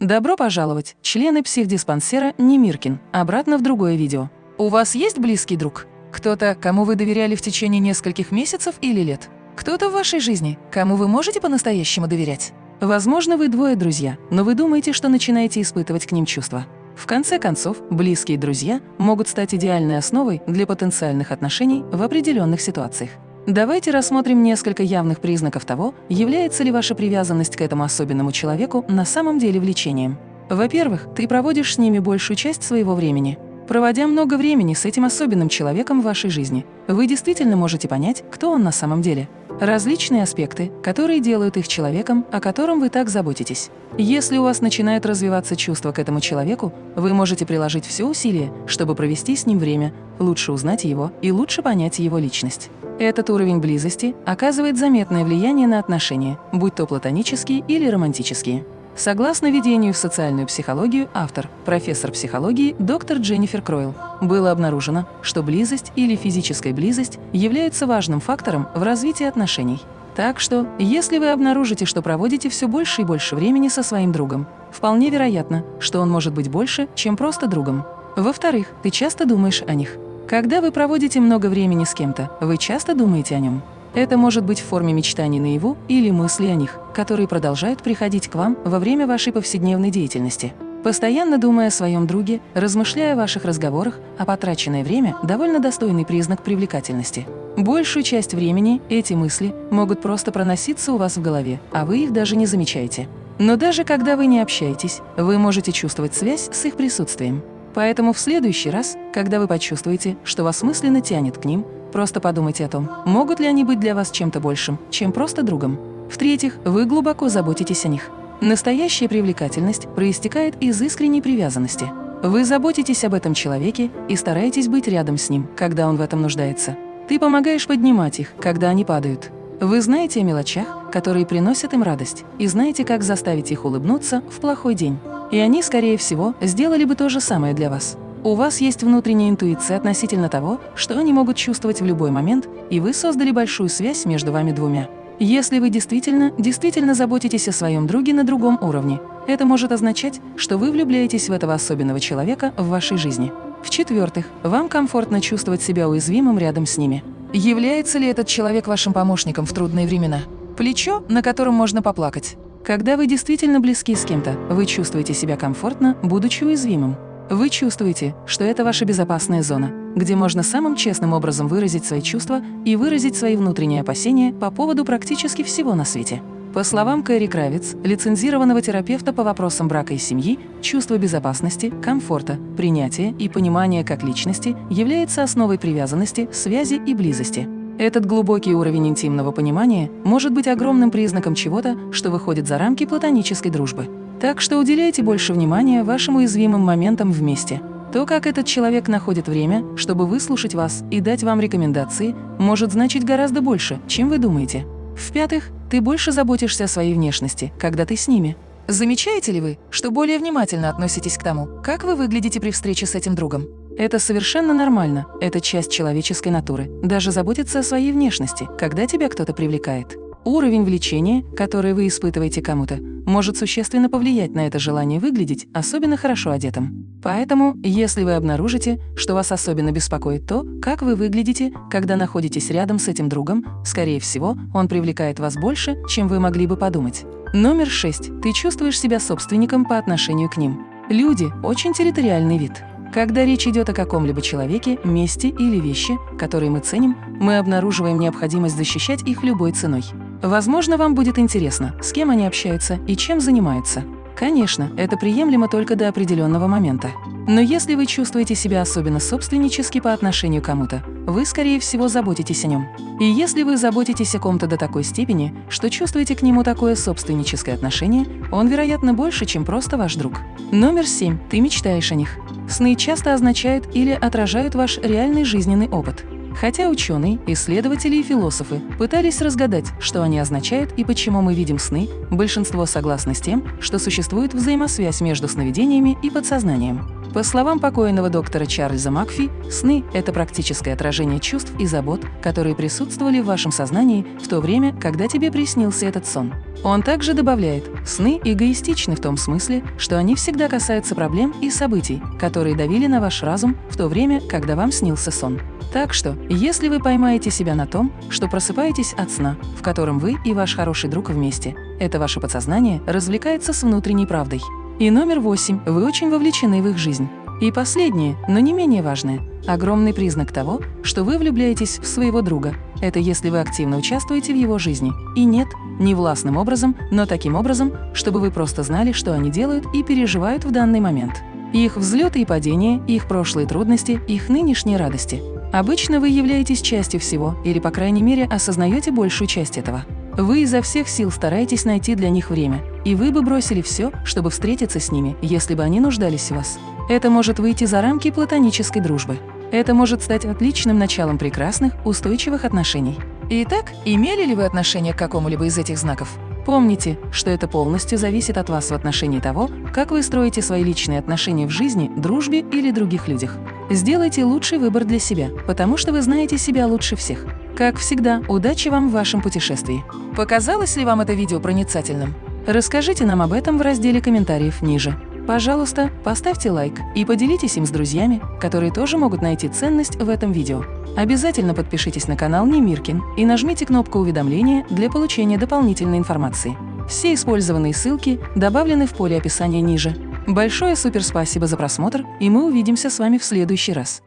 Добро пожаловать, члены психдиспансера Немиркин, обратно в другое видео. У вас есть близкий друг? Кто-то, кому вы доверяли в течение нескольких месяцев или лет? Кто-то в вашей жизни, кому вы можете по-настоящему доверять? Возможно, вы двое друзья, но вы думаете, что начинаете испытывать к ним чувства. В конце концов, близкие друзья могут стать идеальной основой для потенциальных отношений в определенных ситуациях. Давайте рассмотрим несколько явных признаков того, является ли ваша привязанность к этому особенному человеку на самом деле влечением. Во-первых, ты проводишь с ними большую часть своего времени. Проводя много времени с этим особенным человеком в вашей жизни, вы действительно можете понять, кто он на самом деле. Различные аспекты, которые делают их человеком, о котором вы так заботитесь. Если у вас начинает развиваться чувство к этому человеку, вы можете приложить все усилия, чтобы провести с ним время, лучше узнать его и лучше понять его личность. Этот уровень близости оказывает заметное влияние на отношения, будь то платонические или романтические. Согласно введению в социальную психологию, автор, профессор психологии доктор Дженнифер Кройл, было обнаружено, что близость или физическая близость является важным фактором в развитии отношений. Так что, если вы обнаружите, что проводите все больше и больше времени со своим другом, вполне вероятно, что он может быть больше, чем просто другом. Во-вторых, ты часто думаешь о них. Когда вы проводите много времени с кем-то, вы часто думаете о нем. Это может быть в форме мечтаний наяву или мысли о них, которые продолжают приходить к вам во время вашей повседневной деятельности. Постоянно думая о своем друге, размышляя о ваших разговорах, а потраченное время – довольно достойный признак привлекательности. Большую часть времени эти мысли могут просто проноситься у вас в голове, а вы их даже не замечаете. Но даже когда вы не общаетесь, вы можете чувствовать связь с их присутствием. Поэтому в следующий раз, когда вы почувствуете, что вас мысленно тянет к ним, просто подумайте о том, могут ли они быть для вас чем-то большим, чем просто другом. В-третьих, вы глубоко заботитесь о них. Настоящая привлекательность проистекает из искренней привязанности. Вы заботитесь об этом человеке и стараетесь быть рядом с ним, когда он в этом нуждается. Ты помогаешь поднимать их, когда они падают. Вы знаете о мелочах, которые приносят им радость, и знаете, как заставить их улыбнуться в плохой день. И они, скорее всего, сделали бы то же самое для вас. У вас есть внутренняя интуиция относительно того, что они могут чувствовать в любой момент, и вы создали большую связь между вами двумя. Если вы действительно, действительно заботитесь о своем друге на другом уровне, это может означать, что вы влюбляетесь в этого особенного человека в вашей жизни. В-четвертых, вам комфортно чувствовать себя уязвимым рядом с ними. Является ли этот человек вашим помощником в трудные времена? Плечо, на котором можно поплакать. Когда вы действительно близки с кем-то, вы чувствуете себя комфортно, будучи уязвимым. Вы чувствуете, что это ваша безопасная зона, где можно самым честным образом выразить свои чувства и выразить свои внутренние опасения по поводу практически всего на свете. По словам Кэрри Кравиц, лицензированного терапевта по вопросам брака и семьи, чувство безопасности, комфорта, принятия и понимания как личности является основой привязанности, связи и близости. Этот глубокий уровень интимного понимания может быть огромным признаком чего-то, что выходит за рамки платонической дружбы. Так что уделяйте больше внимания вашим уязвимым моментам вместе. То, как этот человек находит время, чтобы выслушать вас и дать вам рекомендации, может значить гораздо больше, чем вы думаете. В-пятых, ты больше заботишься о своей внешности, когда ты с ними. Замечаете ли вы, что более внимательно относитесь к тому, как вы выглядите при встрече с этим другом? Это совершенно нормально, это часть человеческой натуры, даже заботиться о своей внешности, когда тебя кто-то привлекает. Уровень влечения, который вы испытываете кому-то, может существенно повлиять на это желание выглядеть особенно хорошо одетым. Поэтому, если вы обнаружите, что вас особенно беспокоит то, как вы выглядите, когда находитесь рядом с этим другом, скорее всего, он привлекает вас больше, чем вы могли бы подумать. Номер шесть. Ты чувствуешь себя собственником по отношению к ним. Люди – очень территориальный вид. Когда речь идет о каком-либо человеке, месте или вещи, которые мы ценим, мы обнаруживаем необходимость защищать их любой ценой. Возможно, вам будет интересно, с кем они общаются и чем занимаются. Конечно, это приемлемо только до определенного момента. Но если вы чувствуете себя особенно собственнически по отношению к кому-то, вы, скорее всего, заботитесь о нем. И если вы заботитесь о ком-то до такой степени, что чувствуете к нему такое собственническое отношение, он, вероятно, больше, чем просто ваш друг. Номер семь. Ты мечтаешь о них. Сны часто означают или отражают ваш реальный жизненный опыт. Хотя ученые, исследователи и философы пытались разгадать, что они означают и почему мы видим сны, большинство согласны с тем, что существует взаимосвязь между сновидениями и подсознанием. По словам покойного доктора Чарльза Макфи, сны – это практическое отражение чувств и забот, которые присутствовали в вашем сознании в то время, когда тебе приснился этот сон. Он также добавляет, сны эгоистичны в том смысле, что они всегда касаются проблем и событий, которые давили на ваш разум в то время, когда вам снился сон. Так что, если вы поймаете себя на том, что просыпаетесь от сна, в котором вы и ваш хороший друг вместе, это ваше подсознание развлекается с внутренней правдой. И номер восемь – вы очень вовлечены в их жизнь. И последнее, но не менее важное – огромный признак того, что вы влюбляетесь в своего друга. Это если вы активно участвуете в его жизни. И нет, не властным образом, но таким образом, чтобы вы просто знали, что они делают и переживают в данный момент. Их взлеты и падения, их прошлые трудности, их нынешние радости. Обычно вы являетесь частью всего, или, по крайней мере, осознаете большую часть этого. Вы изо всех сил стараетесь найти для них время, и вы бы бросили все, чтобы встретиться с ними, если бы они нуждались в вас. Это может выйти за рамки платонической дружбы. Это может стать отличным началом прекрасных, устойчивых отношений. Итак, имели ли вы отношение к какому-либо из этих знаков? Помните, что это полностью зависит от вас в отношении того, как вы строите свои личные отношения в жизни, дружбе или других людях. Сделайте лучший выбор для себя, потому что вы знаете себя лучше всех. Как всегда, удачи вам в вашем путешествии. Показалось ли вам это видео проницательным? Расскажите нам об этом в разделе комментариев ниже. Пожалуйста, поставьте лайк и поделитесь им с друзьями, которые тоже могут найти ценность в этом видео. Обязательно подпишитесь на канал Немиркин и нажмите кнопку уведомления для получения дополнительной информации. Все использованные ссылки добавлены в поле описания ниже. Большое суперспасибо за просмотр, и мы увидимся с вами в следующий раз.